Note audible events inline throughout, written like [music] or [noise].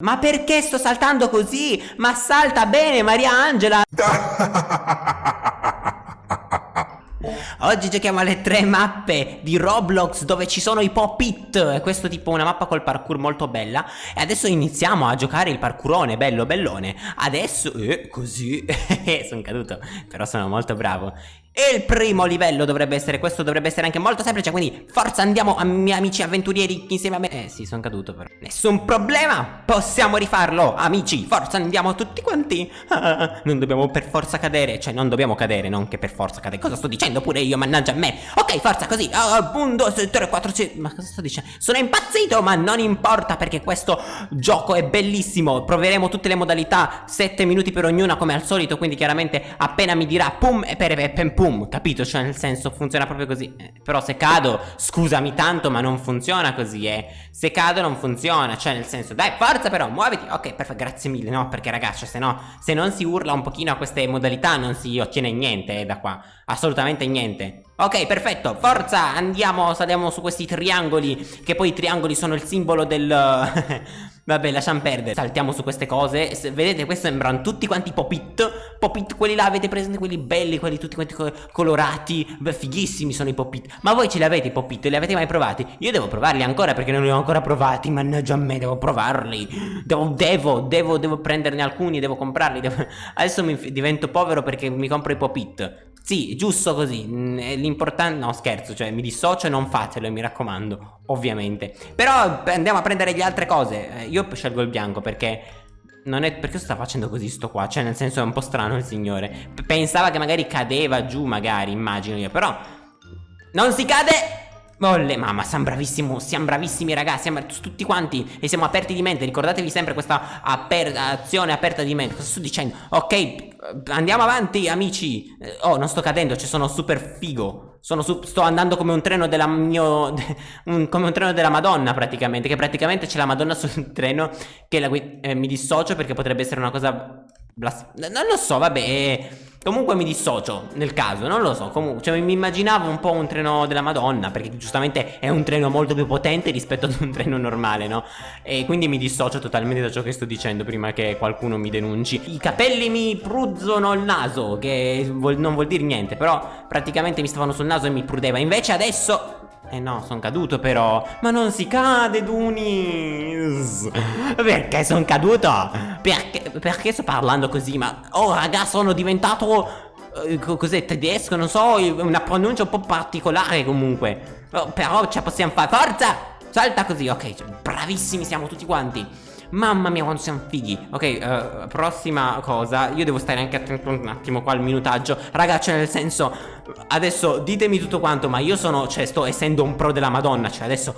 Ma perché sto saltando così? Ma salta bene Maria Angela! [laughs] Oggi giochiamo alle tre mappe di Roblox dove ci sono i pop-it. Questo tipo una mappa col parkour molto bella. E adesso iniziamo a giocare il parkourone, bello bellone. Adesso, eh, così, [laughs] sono caduto Però sono molto bravo e il primo livello dovrebbe essere questo, dovrebbe essere anche molto semplice Quindi forza andiamo a miei amici avventurieri insieme a me. Eh sì, sono caduto però. Nessun problema, possiamo rifarlo Amici, forza andiamo tutti quanti. Ah, [laughs] Non dobbiamo per forza cadere Cioè non dobbiamo cadere, non che per forza cadere Cosa sto dicendo pure io, mannaggia a me? Ok, forza così, 1, 2, 3, 4, 5 Ma cosa sto dicendo? Sono impazzito, ma non importa Perché questo gioco è bellissimo. Proveremo tutte le modalità 7 minuti per ognuna come al solito Quindi chiaramente appena mi dirà pum e per, per pum boom, capito? Cioè nel senso funziona proprio così. Eh, Però se cado, scusami tanto ma non funziona così eh. Se cado non funziona, cioè nel senso Dai forza però, muoviti. Ok, perfetto, grazie mille, no? Perché ragazzi, se no Se non si urla un pochino a queste modalità non si ottiene niente eh, da qua. Assolutamente niente. Ok, perfetto, forza, andiamo, saliamo su questi triangoli Che poi i triangoli sono il simbolo del... [laughs] Vabbè, lasciamo perdere. Saltiamo su queste cose. Se, vedete, questi sembrano tutti quanti pop-it. Pop-it, quelli là, avete presente quelli belli, quelli tutti quanti co colorati. Beh, fighissimi sono i pop-it. Ma voi ce li avete i pop-it? Li avete mai provati? Io devo provarli ancora perché non li ho ancora provati. Mannaggia a me, devo provarli. Devo, devo, devo, devo prenderne alcuni, devo comprarli. Devo... [laughs] Adesso mi divento povero perché mi compro i pop-it. Sì, giusto così. Mm, l'importante... No, scherzo, cioè mi dissocio e non fatelo, mi raccomando, ovviamente. Però andiamo a prendere le altre cose. Eh, io scelgo il bianco perché... Non è... Perché sta facendo così sto qua? Cioè, nel senso è un po' strano il signore. Pensava che magari cadeva giù, magari, immagino io. Però... Non si cade! Molle, mamma, siamo bravissimi, siamo bravissimi ragazzi, siamo tutti quanti e siamo aperti di mente, ricordatevi sempre questa aper azione aperta di mente, cosa sto dicendo? Ok, andiamo avanti amici, oh non sto cadendo, ci cioè sono super figo, sono su sto andando come un treno della mio, come un treno della madonna praticamente, che praticamente c'è la madonna sul treno che la, eh, mi dissocio perché potrebbe essere una cosa non lo so, vabbè. Eh, comunque mi dissocio nel caso, non lo so. Comunque, cioè, mi immaginavo un po' un treno della Madonna. Perché giustamente è un treno molto più potente rispetto ad un treno normale, no? E quindi mi dissocio totalmente da ciò che sto dicendo prima che qualcuno mi denunci. I capelli mi pruzzono il naso, che vuol, non vuol dire niente. Però praticamente mi stavano sul naso e mi prudeva. Invece adesso eh no, sono caduto però Ma non si cade, Dunis Perché sono caduto? Perché, perché sto parlando così? Ma oh raga, sono diventato eh, Cos'è, tedesco? Non so, una pronuncia un po' particolare comunque oh, Però ce la possiamo fare Forza! Salta così, ok Bravissimi siamo tutti quanti Mamma mia quanto siamo fighi Ok uh, prossima cosa Io devo stare anche attento un attimo qua al minutaggio Ragazzi cioè nel senso Adesso ditemi tutto quanto Ma io sono Cioè sto essendo un pro della madonna Cioè adesso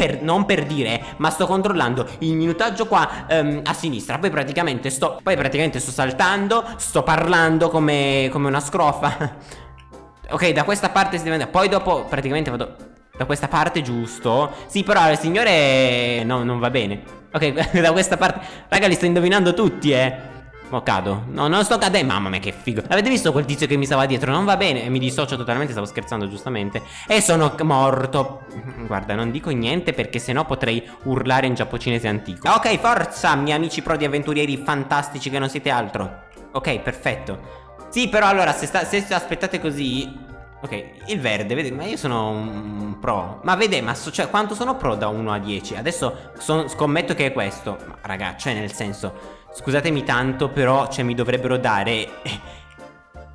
per, non per dire, ma sto controllando il minutaggio qua um, a sinistra. Poi praticamente sto, poi praticamente sto saltando, sto parlando come, come una scrofa. [laughs] ok, da questa parte si deve andare. Poi dopo praticamente vado da questa parte, giusto? Sì, però il signore no, non va bene. Ok, [laughs] da questa parte Raga, li sto indovinando tutti, eh Mo cado. No, non sto cadendo. Mamma mia, che figo. Avete visto quel tizio che mi stava dietro? Non va bene. Mi dissocio totalmente Stavo scherzando, giustamente. E sono morto. [laughs] Guarda, non dico niente Perché sennò potrei urlare in giapponese antico. Ok, forza, miei amici pro di avventurieri fantastici Che non siete altro. Ok, perfetto. Sì, però allora, se, sta, se aspettate così Ok, il verde, vedi, ma io sono un pro. Ma vede, ma so, cioè, quanto sono pro da 1 a 10? Adesso son, scommetto che è questo. Ma raga, cioè nel senso Scusatemi tanto, però, cioè mi dovrebbero dare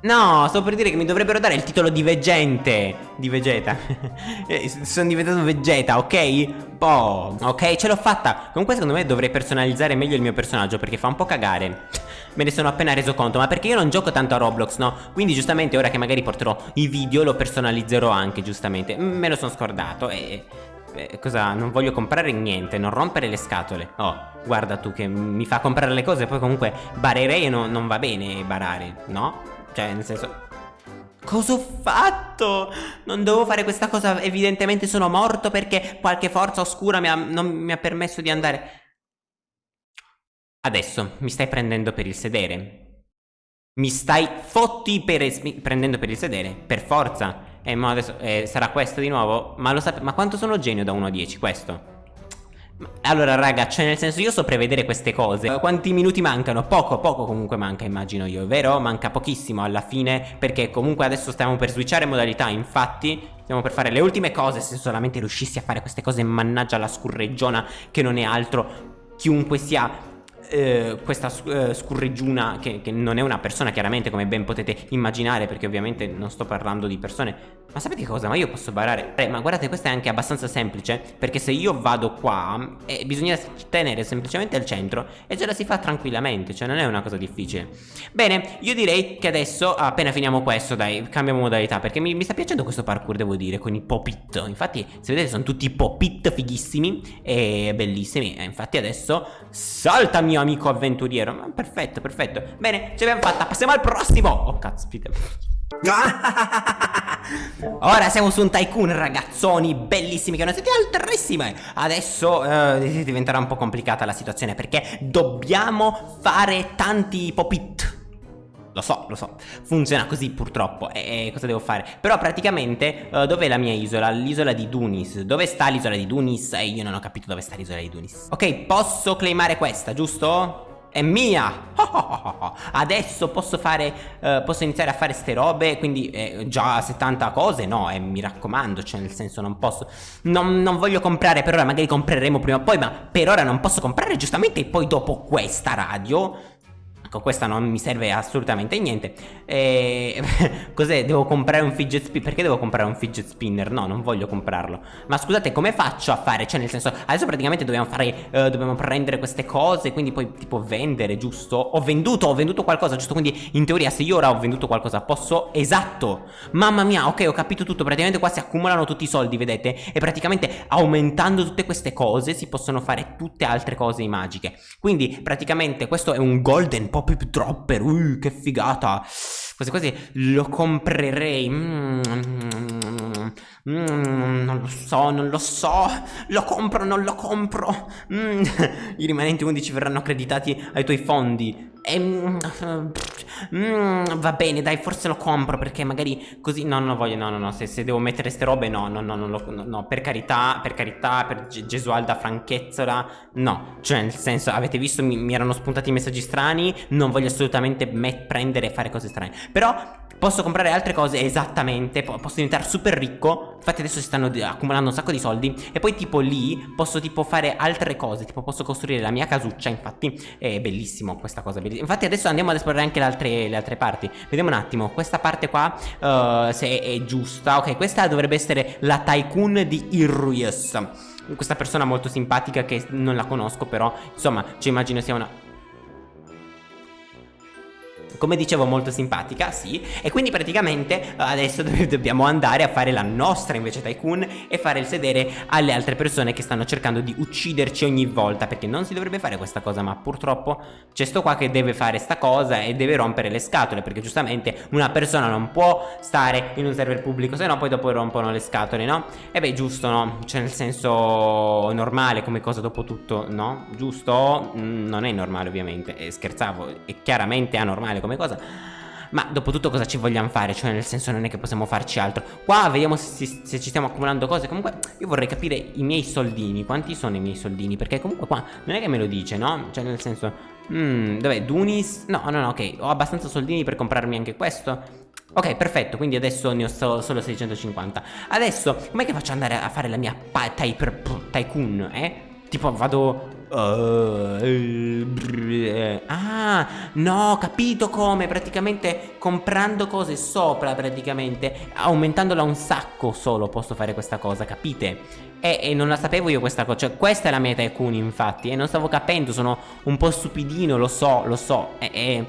No, sto per dire che mi dovrebbero dare il titolo di veggente Di Vegeta [laughs] eh, Sono diventato Vegeta, ok? Boh, ok, ce l'ho fatta Comunque secondo me dovrei personalizzare meglio il mio personaggio Perché fa un po' cagare Me ne sono appena reso conto Ma perché io non gioco tanto a Roblox, no? Quindi giustamente ora che magari porterò i video Lo personalizzerò anche, giustamente Me lo sono scordato e... cosa? Non voglio comprare niente Non rompere le scatole Oh, guarda tu che mi fa comprare le cose Poi comunque barerei e no, non va bene barare, no? Cioè, nel senso... Cosa ho fatto? Non dovevo fare questa cosa, evidentemente sono morto perché qualche forza oscura mi ha, non mi ha permesso di andare. Adesso mi stai prendendo per il sedere. Mi stai fotti per prendendo per il sedere, per forza. Eh, ma adesso eh, sarà questo di nuovo? Ma lo sapete, ma quanto sono genio da 1 a 10 questo? allora raga, cioè nel senso io so prevedere queste cose Quanti minuti mancano? Poco, poco comunque manca immagino io, vero? Manca pochissimo alla fine Perché comunque adesso stiamo per switchare modalità Infatti stiamo per fare le ultime cose Se solamente riuscissi a fare queste cose Mannaggia la scurreggiona che non è altro Chiunque sia eh, questa eh, scurreggiuna che, che, non è una persona chiaramente come ben potete immaginare perché ovviamente non sto parlando di persone. Ma sapete cosa? Ma io posso barare. Eh, Ma guardate questa è anche abbastanza semplice Perché se io vado qua eh, Bisogna tenere semplicemente al centro E ce la si fa tranquillamente Cioè non è una cosa difficile. Bene io direi che adesso Appena finiamo questo dai Cambiamo modalità Perché mi, mi sta piacendo questo parkour devo dire Con i pop-it. Infatti se vedete sono tutti pop-it fighissimi E bellissimi. E infatti adesso Salta mio amico avventuriero. Perfetto perfetto. Bene ce l'abbiamo fatta. Passiamo al prossimo. Oh cazzo [laughs] Ora siamo su un tycoon ragazzoni bellissimi che non siete altissime. Adesso eh, diventerà un po' complicata la situazione perché dobbiamo fare tanti pop-it lo so, lo so, funziona così purtroppo E cosa devo fare? Però praticamente uh, dov'è la mia isola? L'isola di Dunis Dove sta l'isola di Dunis? E io non ho capito dove sta l'isola di Dunis Ok, posso claimare questa, giusto? è mia [laughs] Adesso posso fare uh, Posso iniziare a fare ste robe Quindi eh, già 70 cose No eh, mi raccomando Cioè nel senso non posso non, non, voglio comprare per ora Magari compreremo prima o poi Ma per ora non posso comprare giustamente E poi dopo questa radio Ecco, questa non mi serve assolutamente niente. E... [laughs] Cos'è? Devo comprare un fidget spinner? Perché devo comprare un fidget spinner? No, non voglio comprarlo. Ma scusate, come faccio a fare? Cioè, nel senso, adesso praticamente dobbiamo fare... Uh, dobbiamo prendere queste cose, quindi poi tipo vendere, giusto? Ho venduto, ho venduto qualcosa, giusto? Quindi in teoria se io ora ho venduto qualcosa posso... Esatto! Mamma mia, ok, ho capito tutto. Praticamente qua si accumulano tutti i soldi, vedete? E praticamente aumentando tutte queste cose si possono fare tutte altre cose magiche. Quindi praticamente questo è un golden Pop-Up Dropper, uh, che figata. Quasi quasi lo comprerei. Mm, mm, mm, Non lo so, non lo so. Lo compro, non lo compro. Mm, [laughs] I rimanenti 11 verranno accreditati ai tuoi fondi e, mm, mm, va bene, dai, forse lo compro perché magari così... No, non voglio, no, no, no, se, se devo mettere ste robe, no, no, no, no, no, no, per carità, per carità, per Gesualda Franchezzola, no. Cioè, nel senso, avete visto, mi, mi erano spuntati messaggi strani, non voglio assolutamente prendere e fare cose strane. Però Posso comprare altre cose esattamente Posso diventare super ricco Infatti adesso si stanno accumulando un sacco di soldi E poi tipo lì posso tipo fare altre cose Tipo posso costruire la mia casuccia Infatti è bellissimo questa cosa bellissima. Infatti adesso andiamo ad esplorare anche le altre, le altre parti Vediamo un attimo Questa parte qua uh, Se è giusta Ok questa dovrebbe essere la tycoon di Irrius Questa persona molto simpatica che non la conosco però Insomma ci immagino sia una come dicevo molto simpatica, sì E quindi praticamente eh, adesso [laughs] dobbiamo andare a fare la nostra invece Tycoon E fare il sedere alle altre persone che stanno cercando di ucciderci ogni volta Perché non si dovrebbe fare questa cosa ma purtroppo c'è sto qua che deve fare sta cosa e deve rompere le scatole Perché giustamente una persona non può stare in un server pubblico se no poi dopo rompono le scatole, no? E beh giusto, no? Cioè nel senso normale come cosa dopo tutto, no? Giusto? Mm, non è normale ovviamente, e scherzavo, è chiaramente anormale come cosa ma dopo tutto cosa ci vogliamo fare? Cioè nel senso non è che possiamo farci altro Qua vediamo se, se, ci stiamo accumulando cose Comunque io vorrei capire i miei soldini Quanti sono i miei soldini? Perché comunque qua non è che me lo dice no? Cioè nel senso mm, Dov'è? Dunis? No no no ok Ho abbastanza soldini per comprarmi anche questo Ok, perfetto, quindi adesso ne ho so solo 650 Adesso, com'è che faccio andare a fare la mia tycoon, eh? Tipo vado Uh, ah, no, capito come, praticamente comprando cose sopra, praticamente, aumentandola un sacco solo posso fare questa cosa, capite? E, e non la sapevo io questa cosa, cioè questa è la mia Tycoon infatti, e non stavo capendo, sono un po' stupidino, lo so, lo so, e... e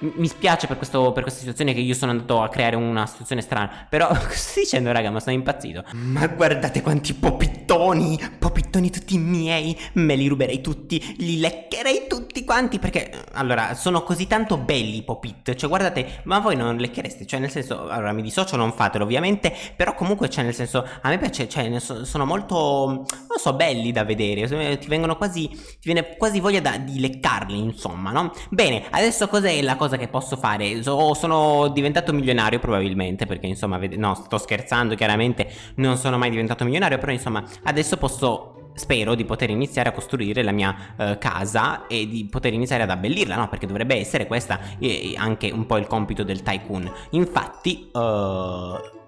mi spiace per, questo, per, questa situazione che io sono andato a creare una situazione strana Però, [laughs] sto dicendo raga, ma sono impazzito Ma guardate quanti popittoni Popittoni tutti miei Me li ruberei tutti, li leccherei tutti quanti Perché, allora, sono così tanto belli i popit Cioè, guardate, ma voi non lecchereste Cioè, nel senso, allora, mi dissocio, non fatelo ovviamente Però comunque, cioè, nel senso, a me piace Cioè, sono molto, non so, belli da vedere Ti vengono quasi, ti viene quasi voglia da, di leccarli, insomma, no? Bene, adesso cos'è la cosa cosa che posso fare so, Sono diventato milionario probabilmente Perché insomma, no sto scherzando chiaramente Non sono mai diventato milionario Però insomma adesso posso spero di poter iniziare a costruire la mia uh, casa e di poter iniziare ad abbellirla, no? Perché dovrebbe essere questa eh, anche un po' il compito del tycoon. Infatti, uh,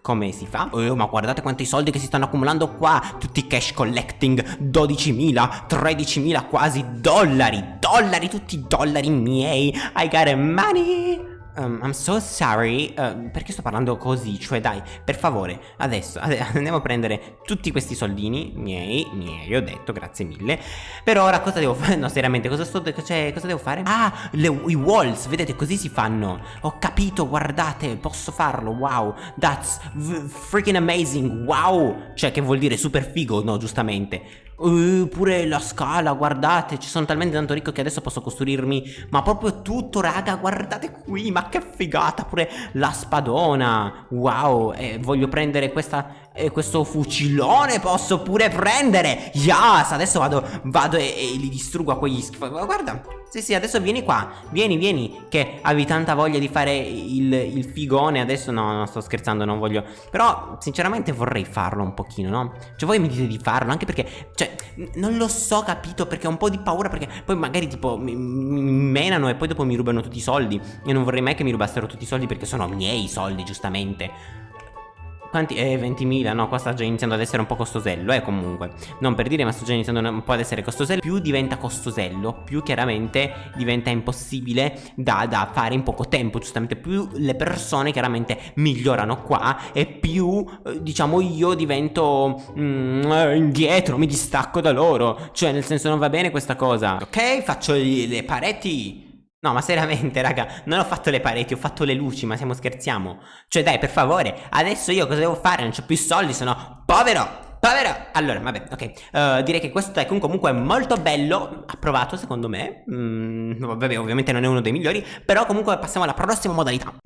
come si fa? Oh, ma guardate quanti soldi che si stanno accumulando qua Tutti cash collecting 12.000, 13.000 quasi dollari Dollari, tutti dollari miei I got money Um, I'm so sorry, uh, perché sto parlando così? Cioè dai, per favore, adesso [laughs] andiamo a prendere tutti questi soldini miei, miei, ho detto, grazie mille Per ora cosa devo fare? [laughs] No, seriamente, cosa, sto, cioè, cosa devo fare? Ah, le, i walls, vedete, così si fanno Ho capito, guardate, posso farlo, wow That's freaking amazing, wow Cioè, che vuol dire super figo, no, giustamente Uh, pure la scala, guardate, ci sono talmente tanto ricco che adesso posso costruirmi Ma proprio tutto, raga, guardate qui, ma che figata Pure la spadona, wow E voglio prendere questa e questo fucilone posso pure prendere. Yes, adesso vado, vado e, e li distruggo a quegli schifo Guarda, sì sì, adesso vieni qua. Vieni, vieni, che avevi tanta voglia di fare il, il figone Adesso no, non sto scherzando, non voglio. Però, sinceramente vorrei farlo un pochino, no? Cioè voi mi dite di farlo, anche perché Cioè, non lo so, capito Perché ho un po' di paura Perché poi magari tipo mi, mi menano e poi dopo mi rubano tutti i soldi. Io non vorrei mai che mi rubassero tutti i soldi Perché sono miei soldi, giustamente quanti? Eh, 20.000, no, qua sta già iniziando ad essere un po' costosello, eh, comunque. Non per dire, ma sta già iniziando un po' ad essere costosello. Più diventa costosello, più chiaramente diventa impossibile da, da fare in poco tempo, giustamente. Più le persone chiaramente migliorano qua e più, eh, diciamo, io divento mm, indietro, mi distacco da loro. Cioè, nel senso, non va bene questa cosa. Ok, faccio le pareti No, ma seriamente, raga, non ho fatto le pareti, ho fatto le luci, ma siamo scherziamo. Cioè, dai, per favore, adesso io cosa devo fare? Non ho più soldi, sono povero. Povero! Allora, vabbè, ok. Uh, direi che questo tycoon comunque è molto bello. Approvato, secondo me. Mm, vabbè, ovviamente non è uno dei migliori. Però comunque passiamo alla prossima modalità. [laughs]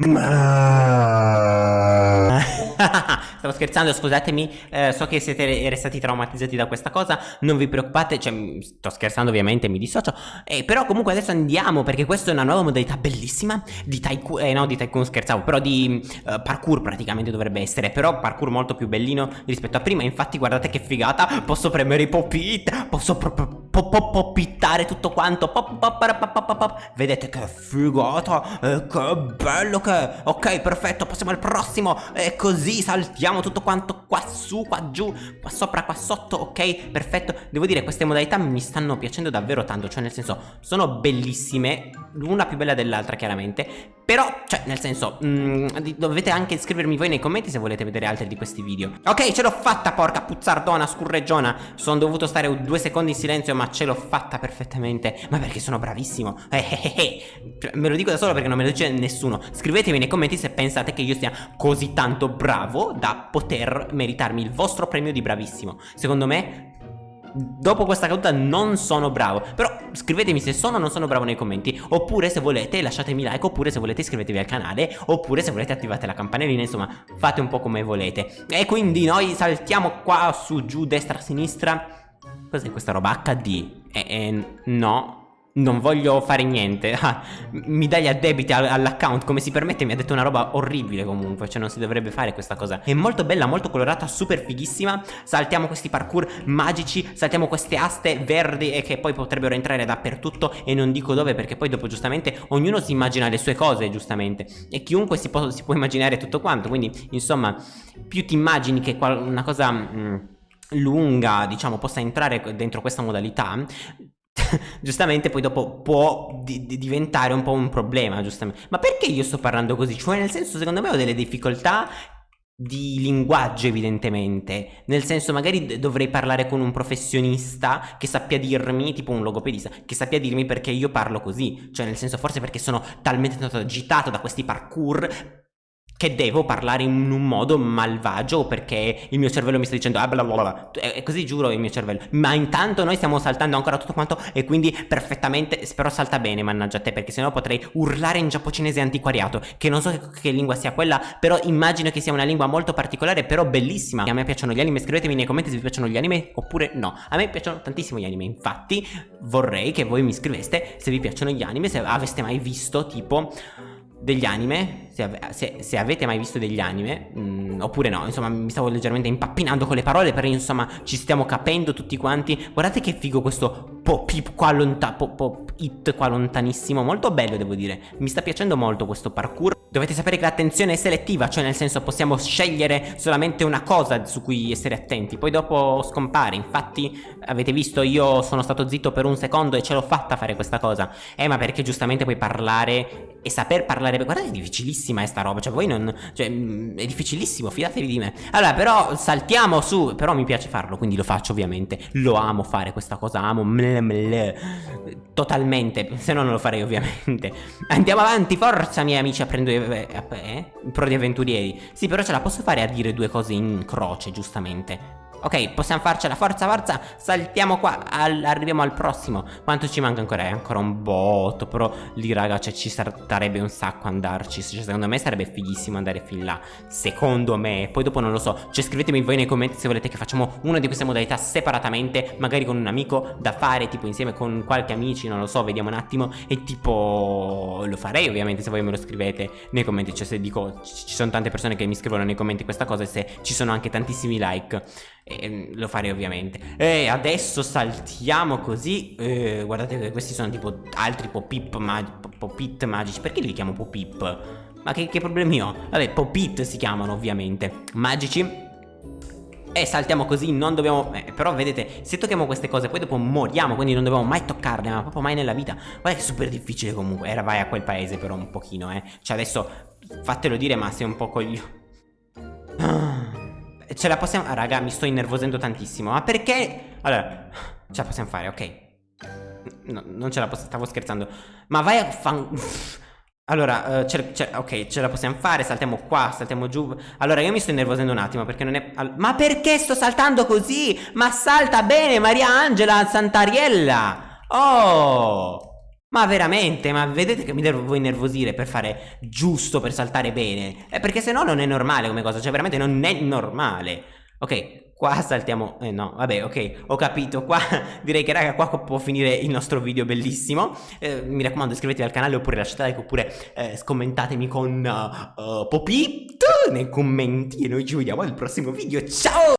Stavo scherzando, scusatemi, eh, so che siete restati traumatizzati da questa cosa, non vi preoccupate, cioè sto scherzando ovviamente, mi dissocio, eh, però comunque adesso andiamo perché questa è una nuova modalità bellissima di Tycoon, eh no di Tycoon scherzavo, però di uh, parkour praticamente dovrebbe essere, però parkour molto più bellino rispetto a prima, infatti guardate che figata, posso premere i pop-it, posso proprio popittare tutto quanto, pop, pop, pop, pop, vedete che figata, eh, che bello che ok perfetto, passiamo al prossimo, e così saltiamo Mettiamo tutto quanto qua su, qua giù, qua sopra, qua sotto, ok? Perfetto. Devo dire, queste modalità mi stanno piacendo davvero tanto, cioè nel senso, sono bellissime, l'una più bella dell'altra chiaramente, però, cioè, nel senso, mh, mm, dovete anche scrivermi voi nei commenti se volete vedere altri di questi video. Ok, ce l'ho fatta, porca puzzardona, scurreggiona. Sono dovuto stare due secondi in silenzio, ma ce l'ho fatta perfettamente. Ma perché sono bravissimo. [laughs] Eh, eh, eh, eh. Me lo dico da solo perché non me lo dice nessuno. Scrivetemi nei commenti se pensate che io sia così tanto bravo da poter meritarmi il vostro premio di bravissimo. Secondo me Dopo questa caduta non sono bravo. Però scrivetemi se sono o non sono bravo nei commenti. Oppure se volete lasciatemi like. Oppure se volete iscrivetevi al canale. Oppure se volete attivate la campanellina. Insomma fate un po' come volete. E quindi noi saltiamo qua su giù destra sinistra. Cos'è questa roba? HD? Eh, eh, no non voglio fare niente. Ah, Mi dai gli addebiti all'account Come si permette? Mi ha detto una roba orribile comunque Cioè non si dovrebbe fare questa cosa. È molto bella, molto colorata, super fighissima. Saltiamo questi parkour magici Saltiamo queste aste verdi E che poi potrebbero entrare dappertutto E non dico dove perché poi dopo giustamente Ognuno si immagina le sue cose giustamente. E chiunque si può, si può immaginare tutto quanto Quindi insomma Più ti immagini che una cosa... Mm, lunga diciamo possa entrare dentro questa modalità [laughs] giustamente poi dopo può di di diventare un po' un problema, giustamente. Ma perché io sto parlando così? Cioè, nel senso, secondo me ho delle difficoltà di linguaggio evidentemente nel senso magari dovrei parlare con un professionista che sappia dirmi tipo un logopedista che sappia dirmi perché io parlo così cioè nel senso forse perché sono talmente tanto agitato da questi parkour che devo parlare in un modo malvagio perché il mio cervello mi sta dicendo ah bla bla bla e così giuro il mio cervello. Ma intanto noi stiamo saltando ancora tutto quanto e quindi perfettamente spero salta bene mannaggia te perché sennò potrei urlare in giapponese antiquariato che non so che, che, lingua sia quella però immagino che sia una lingua molto particolare però bellissima. A me piacciono gli anime scrivetemi nei commenti se vi piacciono gli anime oppure no. A me piacciono tantissimo gli anime infatti vorrei che voi mi scriveste se vi piacciono gli anime se aveste mai visto tipo degli anime, se, se, se avete mai visto degli anime, mh, mm, oppure no, insomma mi stavo leggermente impappinando con le parole, però insomma ci stiamo capendo tutti quanti. Guardate che figo questo pop qua lontano, pop, it qua lontanissimo, molto bello devo dire. Mi sta piacendo molto questo parkour. Dovete sapere che l'attenzione è selettiva, cioè nel senso possiamo scegliere solamente una cosa su cui essere attenti, poi dopo scompare. Infatti avete visto io sono stato zitto per un secondo e ce l'ho fatta fare questa cosa. Eh ma perché giustamente puoi parlare e saper parlare, guardate è difficilissima sta roba, cioè voi non, cioè mm, è difficilissimo, fidatevi di me. Allora però saltiamo su, però mi piace farlo, quindi lo faccio ovviamente. Lo amo fare questa cosa, amo mle mle, totalmente, se no non lo farei ovviamente. Andiamo avanti, forza miei amici a prendere eh, eh, pro di avventurieri. Sì, però ce la posso fare a dire due cose in croce, giustamente. Ok, possiamo farcela, forza, forza, saltiamo qua, al, arriviamo al prossimo. Quanto ci manca ancora? È ancora un botto, però lì raga, cioè, ci sarebbe un sacco andarci. Cioè, Secondo me sarebbe fighissimo andare fin là. Secondo me, poi dopo non lo so. Cioè scrivetemi voi nei commenti se volete che facciamo una di queste modalità separatamente Magari con un amico da fare, tipo insieme con qualche amici, non lo so, vediamo un attimo. E tipo, lo farei ovviamente se voi me lo scrivete nei commenti. Cioè se dico, ci sono tante persone che mi scrivono nei commenti questa cosa E se ci sono anche tantissimi like e lo farei ovviamente E adesso saltiamo così e Guardate che questi sono tipo altri pop-it mag pop magici Perché li chiamo pop-it? Ma che, che, problemi ho? Vabbè, pop-it si chiamano ovviamente Magici e saltiamo così, non dobbiamo... Eh, però vedete, se tocchiamo queste cose poi dopo moriamo, quindi non dobbiamo mai toccarle, ma proprio mai nella vita. Guarda che è super difficile comunque. Era vai a quel paese però un pochino, eh. Cioè adesso fatelo dire, ma sei un po' coglio... Ce la possiamo... Ah, raga, mi sto innervosendo tantissimo. Ma perché... Allora, ce la possiamo fare, ok. No, non ce la posso... Stavo scherzando. Ma vai a fan... Allora, uh, ce, ok, ce la possiamo fare, saltiamo qua, saltiamo giù Allora, io mi sto innervosendo un attimo perché non è... Ma perché sto saltando così? Ma salta bene, Maria Angela Santariella Oh ma veramente, ma vedete che mi devo innervosire per fare giusto, per saltare bene? Eh, perché se no non è normale come cosa, cioè veramente non è normale. Ok, qua saltiamo... Eh no, vabbè, ok, ho capito. Qua [laughs] direi che raga, qua può finire il nostro video bellissimo. Eh, mi raccomando, iscrivetevi al canale oppure lasciate like oppure eh, scommentatemi con uh, uh, Popit nei commenti e noi ci vediamo al prossimo video. Ciao!